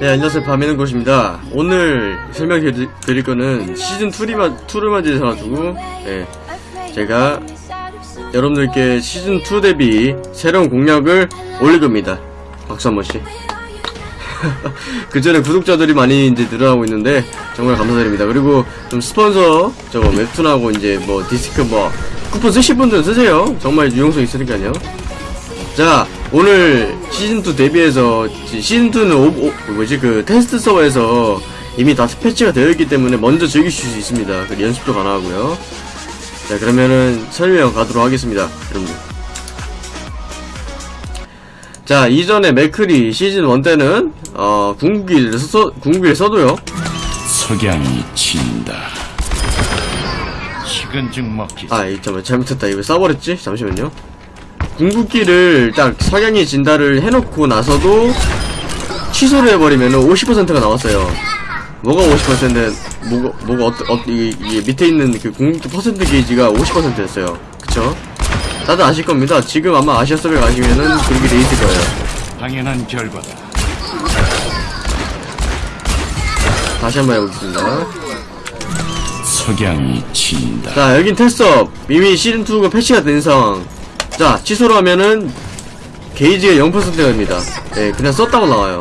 네, 안녕하세요. 밤에는 곳입니다. 오늘 설명드릴 거는 시즌2를, 2를 맞이해가지고, 네, 제가 여러분들께 시즌2 대비 새로운 공략을 올릴 겁니다. 박수 한 번씩. 그 전에 구독자들이 많이 이제 늘어나고 있는데, 정말 감사드립니다. 그리고 좀 스폰서, 저거 웹툰하고 이제 뭐 디스크 뭐, 쿠폰 쓰실 분들은 쓰세요. 정말 유용성 있으니까요. 자 오늘 시즌2 데뷔해서 시즌2는 오, 오, 뭐지? 그 테스트 서버에서 이미 다 패치가 되어 있기 때문에 먼저 즐기실 수 있습니다. 그 연습도 가능하고요. 자 그러면은 설명 가도록 하겠습니다 여러분들. 자 이전에 맥크리 시즌1 때는 어 궁극기를 써, 궁극기를 써도요. 석양이 친다. 식은 죽 먹기. 아 이, 잠깐 잘못했다. 이거 써버렸지? 잠시만요 궁극기를 딱 석양이 진다를 해놓고 나서도 취소를 해버리면 50%가 나왔어요. 뭐가 50%인데 뭐가 뭐가 어떠, 어, 이게, 이게 밑에 있는 그 궁극기 퍼센트 게이지가 50%였어요. 그쵸? 다들 아실 겁니다. 지금 아마 아시아 서버에 가시면은 그렇게 돼 있을 거예요. 당연한 결과다. 다시 한번 해보겠습니다. 석양이 친다. 자 여긴 테스트업 이미 시즌2가 패치가 된 상황 자 취소를 하면은 게이지가 0%가 됩니다. 네 그냥 썼다고 나와요.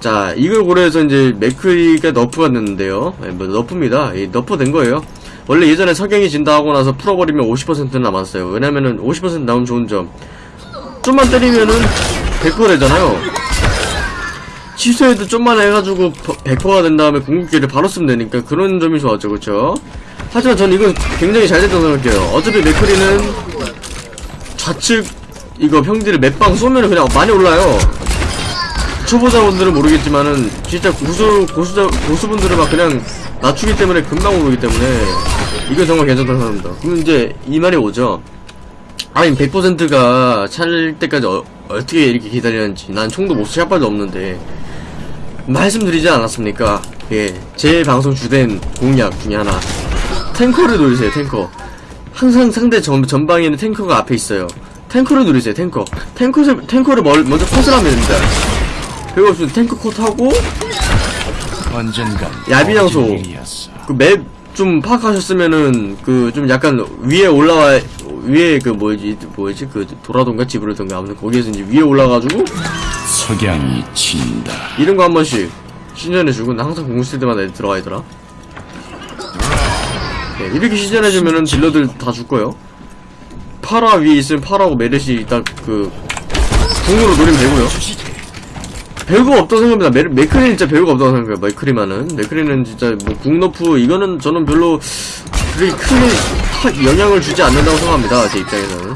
자 이걸 고려해서 이제 맥크리가 너프가 됐는데요. 네, 뭐 너프입니다. 이 너프 된 거예요. 원래 예전에 석양이 진다 하고 나서 풀어버리면 50% 남았어요. 왜냐면은 50% 남으면 좋은 점. 좀만 때리면은 100% 되잖아요. 취소해도 좀만 해가지고 100%가 된 다음에 궁극기를 바로 쓰면 되니까 그런 점이 좋았죠. 그쵸? 하지만 전 이거 굉장히 잘 됐다고 생각해요. 어차피 맥크리는 좌측 이거 평지를 몇방 쏘면 그냥 많이 올라요. 초보자분들은 모르겠지만은 진짜 고수 고수자 고수분들은 막 그냥 낮추기 때문에 금방 오르기 때문에 이건 정말 괜찮다고 생각합니다. 그럼 이제 이 말이 오죠. 아니 100%가 찰 때까지 어, 어떻게 이렇게 기다리는지 난 총도 못 쏘, 샷발도 없는데 말씀드리지 않았습니까? 예, 제 방송 주된 공약 중에 하나. 탱커를 노리세요 탱커 항상 상대 전, 전방에는 탱커가 앞에 있어요. 탱커를 누리세요 탱커. 탱커 탱커를 멀, 먼저 컷을 하면 됩니다. 별거 없으면 탱커 컷하고 야비장소. 그 맵 좀 파악하셨으면은 그 좀 약간 위에 올라와 위에 그 뭐지 뭐지? 그 돌아던가 집으로던가 아무튼 거기에서 이제 위에 올라가지고 석양이 친다. 이런 거 한 번씩 신전해주고 나 항상 공쓸 때마다 애들 들어가 있더라 네, 이렇게 신전해주면은 딜러들 다 죽고요 파라 위에 있으면 파라하고 메르시 딱그 궁으로 노리면 되고요 별거 없다고 생각합니다 메, 맥크리는 진짜 별거 없다고 생각해요 맥크리만은 맥크리는 진짜 뭐 궁너프 이거는 저는 별로 그렇게 크게 하- 영향을 주지 않는다고 생각합니다 제 입장에서는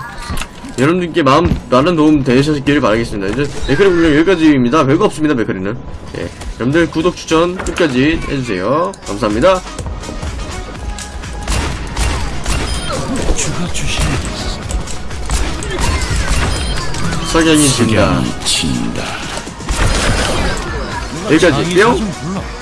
여러분들께 마음 많은 도움 되셨기를 바라겠습니다. 이제 맥크리 분량 여기까지입니다. 별거 없습니다. 맥크리는. 예, 여러분들 구독 추천 끝까지 해주세요. 감사합니다. 죽어주시. 석양이 진다. 친다. 여기까지 뿅.